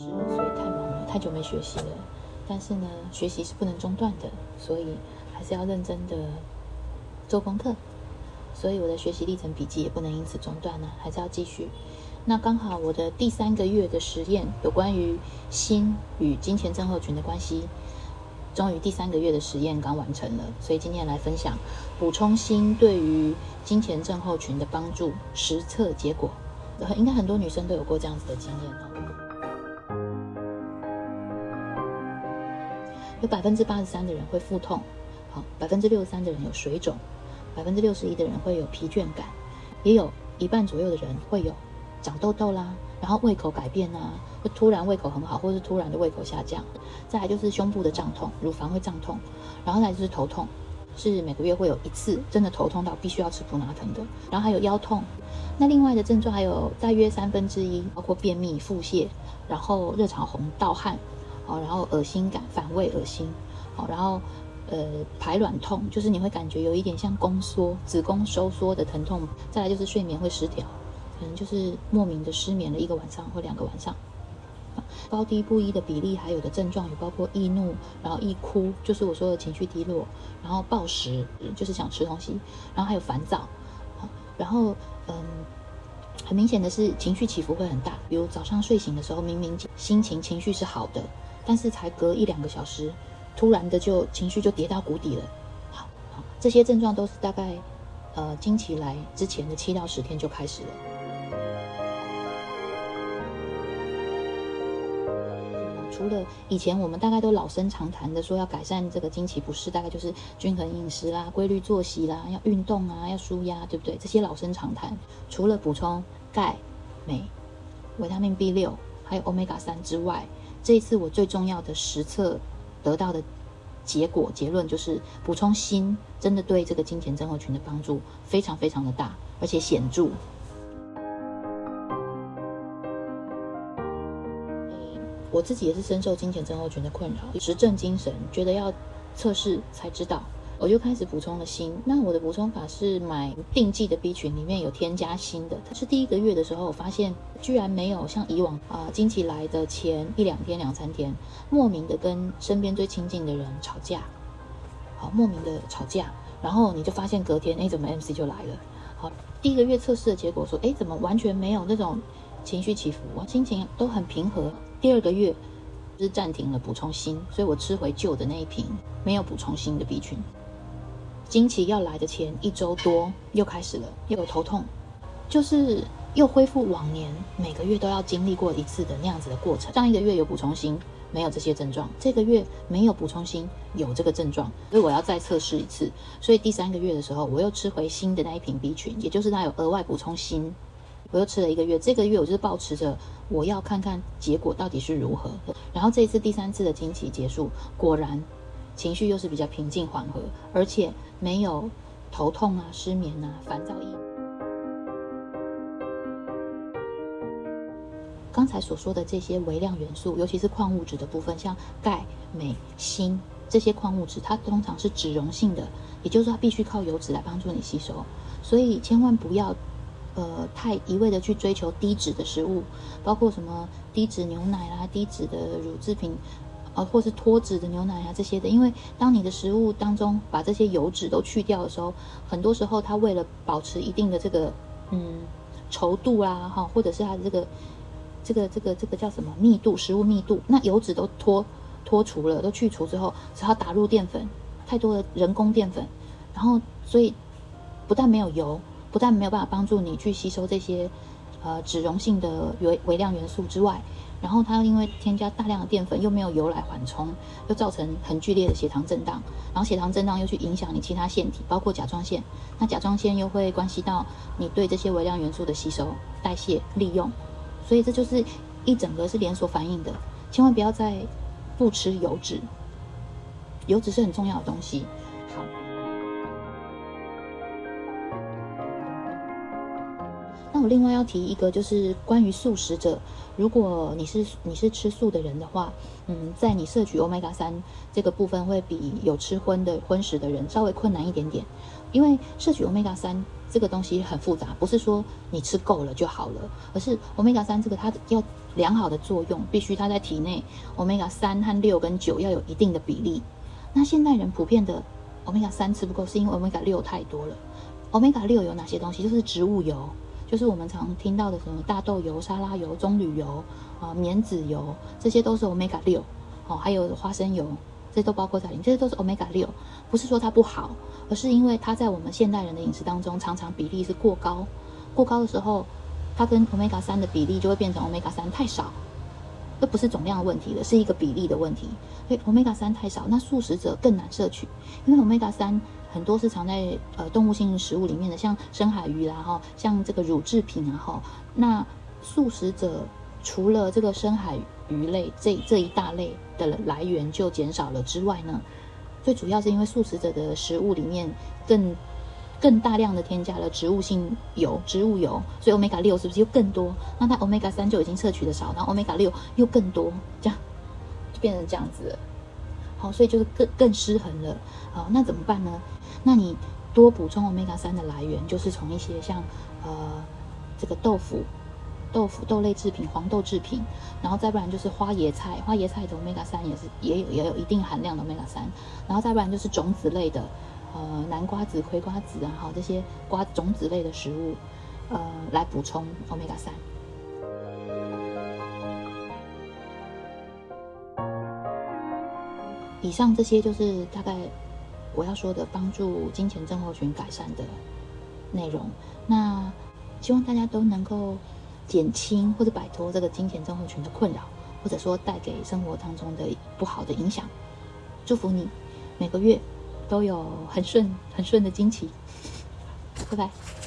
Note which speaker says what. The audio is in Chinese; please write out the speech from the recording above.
Speaker 1: 是，所以太忙了，太久没学习了。但是呢，学习是不能中断的，所以还是要认真的做功课。所以我的学习历程笔记也不能因此中断呢，还是要继续。那刚好我的第三个月的实验有关于心与金钱症候群的关系，终于第三个月的实验刚完成了，所以今天来分享补充锌对于金钱症候群的帮助实测结果。应该很多女生都有过这样子的经验哦。有百分之八十三的人会腹痛，好，百分之六十三的人有水肿，百分之六十一的人会有疲倦感，也有一半左右的人会有长痘痘啦，然后胃口改变啊，会突然胃口很好，或是突然的胃口下降。再来就是胸部的胀痛，乳房会胀痛，然后再就是头痛，是每个月会有一次真的头痛到必须要吃普拿疼的，然后还有腰痛。那另外的症状还有大约三分之一，包括便秘、腹泻，然后热潮红、盗汗，好，然后恶心感、反胃、恶心，好，然后呃排卵痛，就是你会感觉有一点像宫缩、子宫收缩的疼痛。再来就是睡眠会失调，可能就是莫名的失眠了一个晚上或两个晚上。高低不一的比例还有的症状有包括易怒，然后易哭，就是我说的情绪低落，然后暴食，就是想吃东西，然后还有烦躁，然后。嗯，很明显的是情绪起伏会很大，比如早上睡醒的时候，明明心情情绪是好的，但是才隔一两个小时，突然的就情绪就跌到谷底了。好，这些症状都是大概呃经期来之前的七到十天就开始了。除了以前我们大概都老生常谈的说要改善这个经期不适，大概就是均衡饮食啦、规律作息啦、要运动啊、要舒压，对不对？这些老生常谈。除了补充钙、镁、维他命 B 六，还有 Omega 三之外，这一次我最重要的实测得到的结果结论就是，补充锌真的对这个金钱症候群的帮助非常非常的大，而且显著。我自己也是深受金钱症候群的困扰，实证精神，觉得要测试才知道，我就开始补充了锌。那我的补充法是买定剂的 B 群，里面有添加锌的。它是第一个月的时候，我发现居然没有像以往啊，经期来的前一两天、两三天，莫名的跟身边最亲近的人吵架，好，莫名的吵架，然后你就发现隔天，哎，怎么 MC 就来了？好，第一个月测试的结果说，哎，怎么完全没有那种情绪起伏，心情都很平和。第二个月是暂停了补充锌，所以我吃回旧的那一瓶没有补充锌的 B 群。经期要来的前一周多又开始了，又有头痛，就是又恢复往年每个月都要经历过一次的那样子的过程。上一个月有补充锌，没有这些症状；这个月没有补充锌，有这个症状，所以我要再测试一次。所以第三个月的时候，我又吃回新的那一瓶 B 群，也就是它有额外补充锌。我又吃了一个月，这个月我就是保持着我要看看结果到底是如何。然后这一次第三次的经期结束，果然情绪又是比较平静缓和，而且没有头痛啊、失眠啊、烦躁意。刚才所说的这些微量元素，尤其是矿物质的部分，像钙、镁、锌这些矿物质，它通常是脂溶性的，也就是说它必须靠油脂来帮助你吸收，所以千万不要。呃，太一味的去追求低脂的食物，包括什么低脂牛奶啦、低脂的乳制品，啊，或是脱脂的牛奶啊这些的。因为当你的食物当中把这些油脂都去掉的时候，很多时候它为了保持一定的这个嗯稠度啊，哈，或者是它的这个这个这个这个叫什么密度，食物密度，那油脂都脱脱除了，都去除之后，只好打入淀粉，太多的人工淀粉，然后所以不但没有油。不但没有办法帮助你去吸收这些，呃，脂溶性的微微量元素之外，然后它因为添加大量的淀粉，又没有油来缓冲，又造成很剧烈的血糖震荡，然后血糖震荡又去影响你其他腺体，包括甲状腺，那甲状腺又会关系到你对这些微量元素的吸收、代谢、利用，所以这就是一整个是连锁反应的，千万不要再不吃油脂，油脂是很重要的东西。那我另外要提一个，就是关于素食者，如果你是你是吃素的人的话，嗯，在你摄取 omega 三这个部分会比有吃荤的荤食的人稍微困难一点点，因为摄取 omega 三这个东西很复杂，不是说你吃够了就好了，而是 omega 三这个它要良好的作用，必须它在体内 omega 三和六跟九要有一定的比例。那现代人普遍的 omega 三吃不够，是因为 omega 六太多了。omega 六有哪些东西？就是植物油。就是我们常听到的什么大豆油、沙拉油、棕榈油啊、棉籽油，这些都是 omega 六，哦，还有花生油，这都包括在里面。这些都是 omega 六，不是说它不好，而是因为它在我们现代人的饮食当中，常常比例是过高。过高的时候，它跟 omega 三的比例就会变成 omega 三太少。这不是总量的问题了，是一个比例的问题。所以 omega 三太少，那素食者更难摄取，因为 omega 三。很多是藏在呃动物性食物里面的，像深海鱼啦哈，像这个乳制品啊哈。那素食者除了这个深海鱼类这这一大类的来源就减少了之外呢，最主要是因为素食者的食物里面更更大量的添加了植物性油、植物油，所以 omega 六是不是又更多？那它 omega 三就已经摄取的少，然后 omega 六又更多，这样就变成这样子了。好，所以就是更更失衡了。好，那怎么办呢？那你多补充 omega 三的来源，就是从一些像呃这个豆腐、豆腐豆类制品、黄豆制品，然后再不然就是花椰菜，花椰菜的 omega 三也是也有也有一定含量的 omega 三，然后再不然就是种子类的，呃南瓜子、葵瓜子啊，好这些瓜种子类的食物，呃来补充 omega 三。以上这些就是大概。我要说的帮助金钱症候群改善的内容，那希望大家都能够减轻或者摆脱这个金钱症候群的困扰，或者说带给生活当中的不好的影响。祝福你每个月都有很顺很顺的金奇，拜拜。